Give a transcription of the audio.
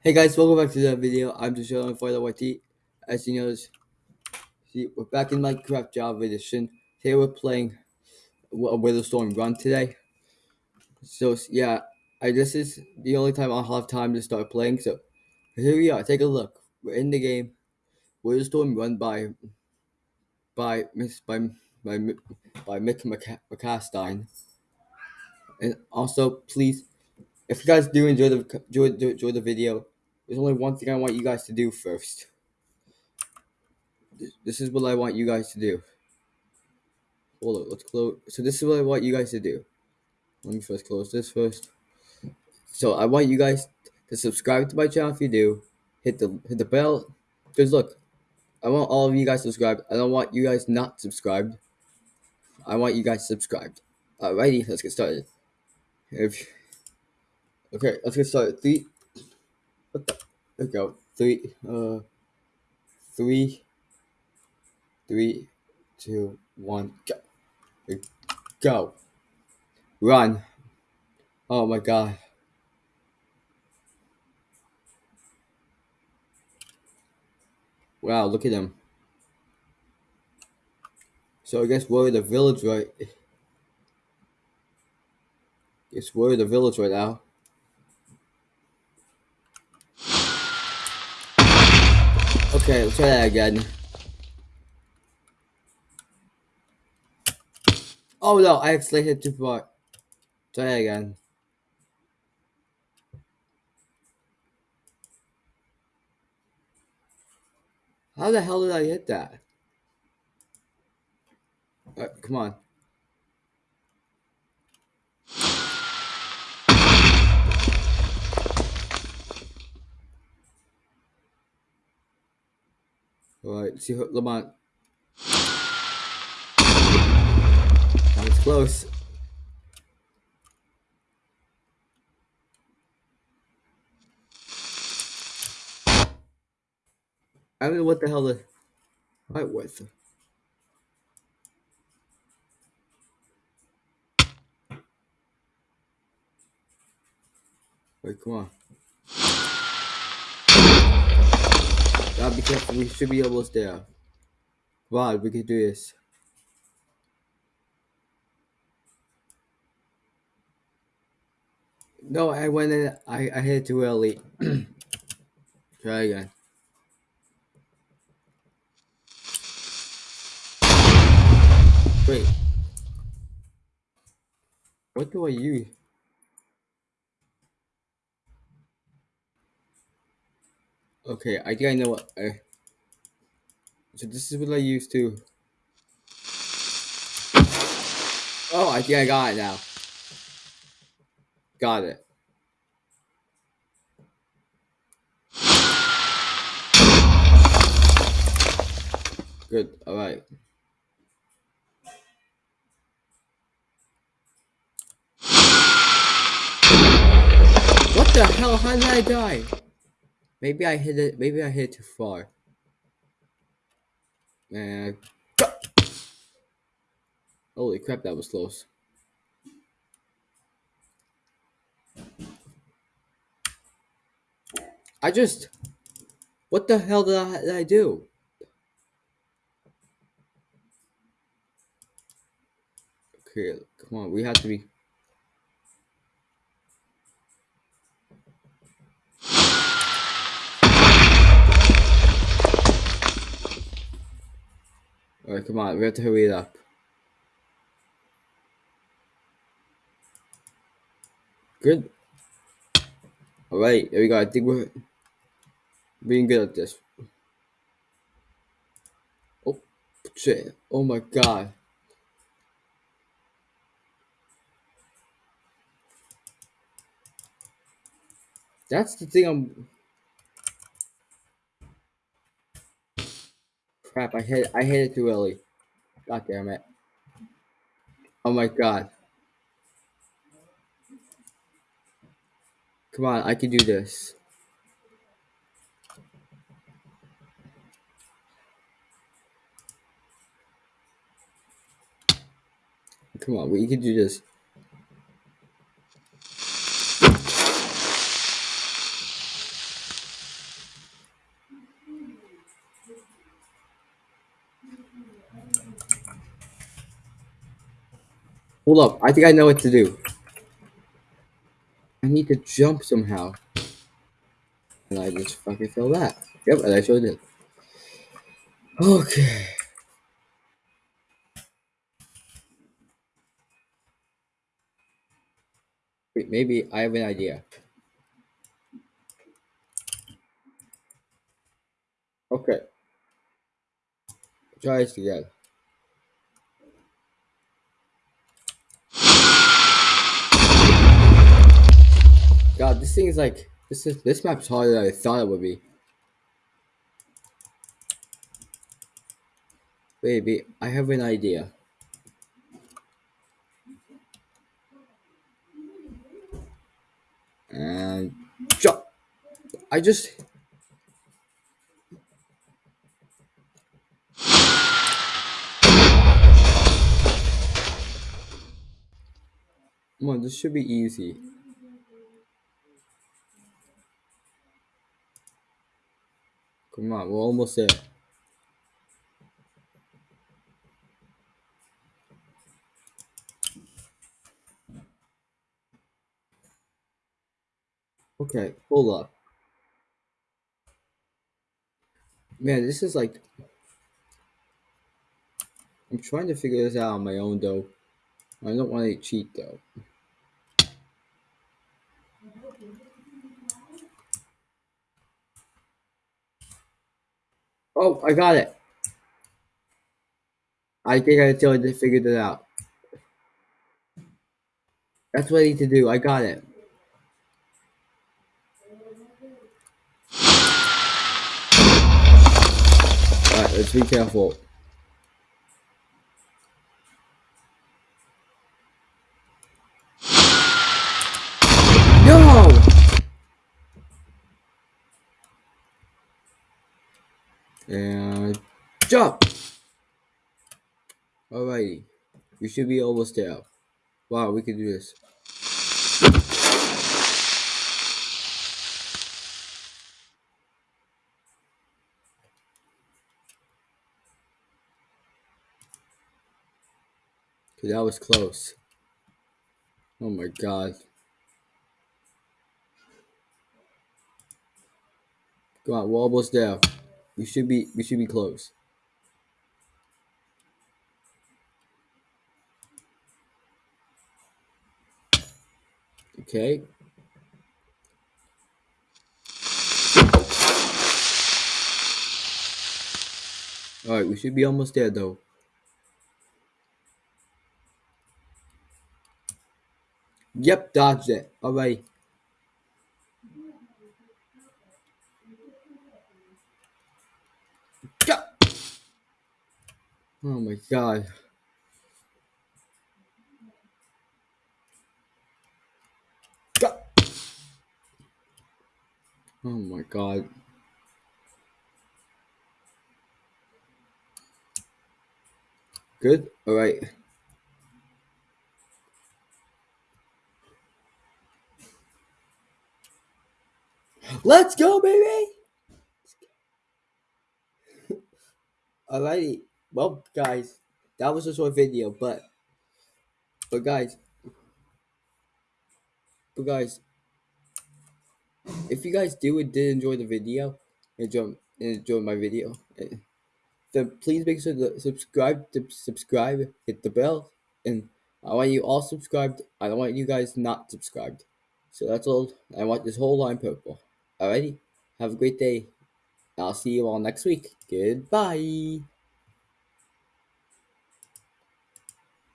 Hey guys, welcome back to the video. I'm just showing for the YT. As you notice, see, we're back in Minecraft Java Edition. Today we're playing a Wither Storm Run today. So yeah, I this is the only time I'll have time to start playing. So here we are. Take a look. We're in the game. Wither Storm Run by by Miss by by by Mick McCastine. And also, please, if you guys do enjoy the enjoy, enjoy the video, there's only one thing I want you guys to do first. This is what I want you guys to do. Hold on, let's close. So this is what I want you guys to do. Let me first close this first. So I want you guys to subscribe to my channel if you do. Hit the hit the bell. Cause look, I want all of you guys subscribed. I don't want you guys not subscribed. I want you guys subscribed. Alrighty, let's get started. If okay, let's get started. Three. What the? There we go. Three. Uh. Three. Three, two, one, go. Go. Run. Oh my god. Wow, look at him. So I guess we're in the village right Guess we're in the village right now. Okay, let's try that again. Oh no, I actually hit too far. Try that again. How the hell did I hit that? Right, come on. Alright, see Lamont. That was close. I know what the hell the right with. Wait, come on. Gotta be careful, we should be almost there. On, we can do this. No, I went in, I, I hit too early. Try again. Wait. What do I use? Okay, I think I know what I... So this is what I used to... Oh, I think I got it now. Got it. Good, alright. What the hell? How did I die? Maybe I hit it. Maybe I hit it too far. Man. Holy crap, that was close. I just... What the hell did I, did I do? Okay, come on, we have to be... Alright, come on, we have to hurry it up. Good. Alright, there we go. I think we're being good at this. Oh, shit. Oh my god. That's the thing I'm... Crap, I hit I hit it too early. God damn it. Oh my god. Come on, I can do this. Come on, we can do this. Hold up, I think I know what to do. I need to jump somehow. And I just fucking fell that. Yep, and I sure did. Okay. Wait, maybe I have an idea. Okay. Try this again. God, this thing is like this is this map's harder than I thought it would be. Baby, I have an idea. And jump. I just Come on, this should be easy. Come on, we're almost there. Okay, hold up. Man, this is like I'm trying to figure this out on my own though. I don't want to cheat though. Oh, I got it. I think I totally figured it out. That's what I need to do. I got it. Alright, let's be careful. No! And jump! Alrighty. We should be almost there. Wow, we can do this. Okay, that was close. Oh my god. Come on, we're almost there. We should be we should be close. Okay. Alright, we should be almost there though. Yep, dodged it. Alright. Oh my god. Oh my god. Good? Alright. Let's go, baby! Alrighty. Well, guys, that was a short video, but, but guys, but guys, if you guys do and did enjoy the video, enjoy, enjoy my video, eh, then please make sure to subscribe, to subscribe, hit the bell, and I want you all subscribed. I don't want you guys not subscribed. So that's all. I want this whole line purple. Alrighty. Have a great day. I'll see you all next week. Goodbye.